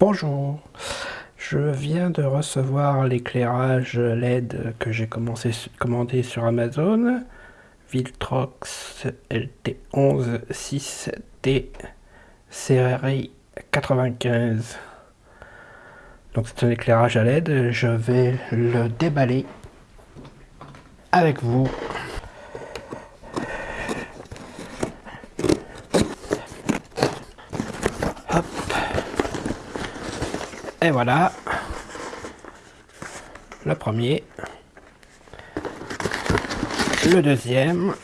Bonjour, je viens de recevoir l'éclairage LED que j'ai commandé sur Amazon, Viltrox LT11 6T série 95. Donc c'est un éclairage à LED, je vais le déballer avec vous. Et voilà. Le premier. Le deuxième.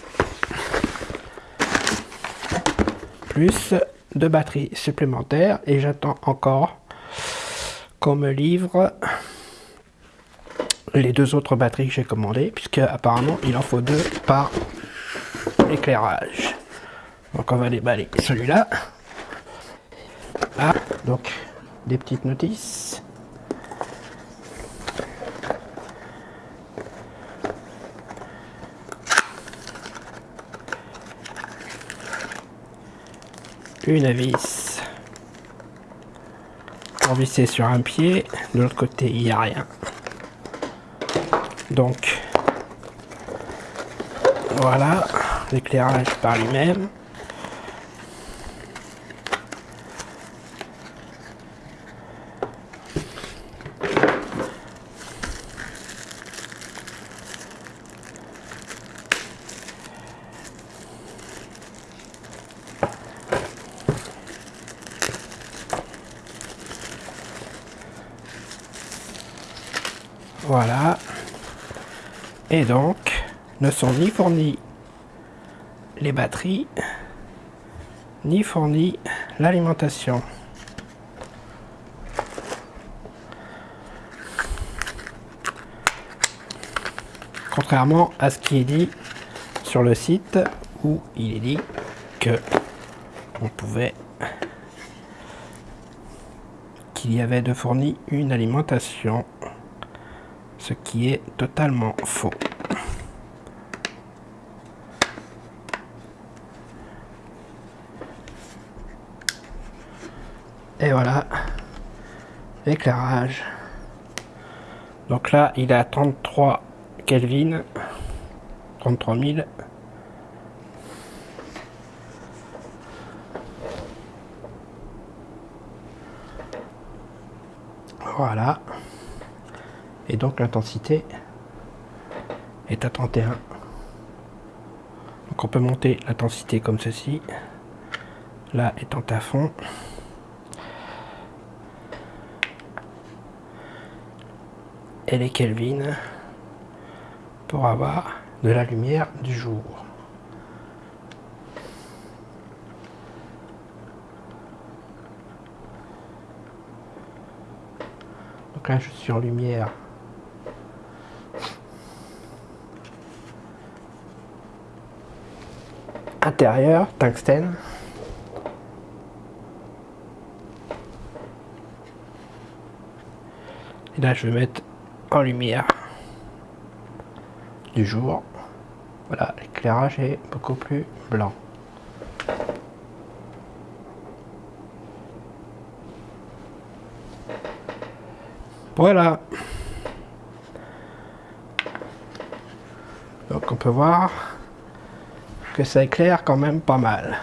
Plus de batteries supplémentaires. Et j'attends encore qu'on me livre les deux autres batteries que j'ai commandées. Puisque apparemment il en faut deux par éclairage. Donc on va déballer celui-là. Ah, donc des petites notices. Une vis pour visser sur un pied, de l'autre côté il n'y a rien. Donc voilà l'éclairage par lui-même. Voilà. Et donc, ne sont ni fournis les batteries, ni fournis l'alimentation. Contrairement à ce qui est dit sur le site où il est dit que on pouvait qu'il y avait de fourni une alimentation ce qui est totalement faux. Et voilà, l'éclairage. Donc là, il est à 33 Kelvin, 33 000. Voilà et donc l'intensité est à 31 donc on peut monter l'intensité comme ceci. Là étant à fond. Et les Kelvin pour avoir de la lumière du jour. Donc là je suis en lumière intérieur, tungstène. Et là, je vais mettre en lumière du jour. Voilà, l'éclairage est beaucoup plus blanc. Voilà. Donc on peut voir que ça éclaire quand même pas mal.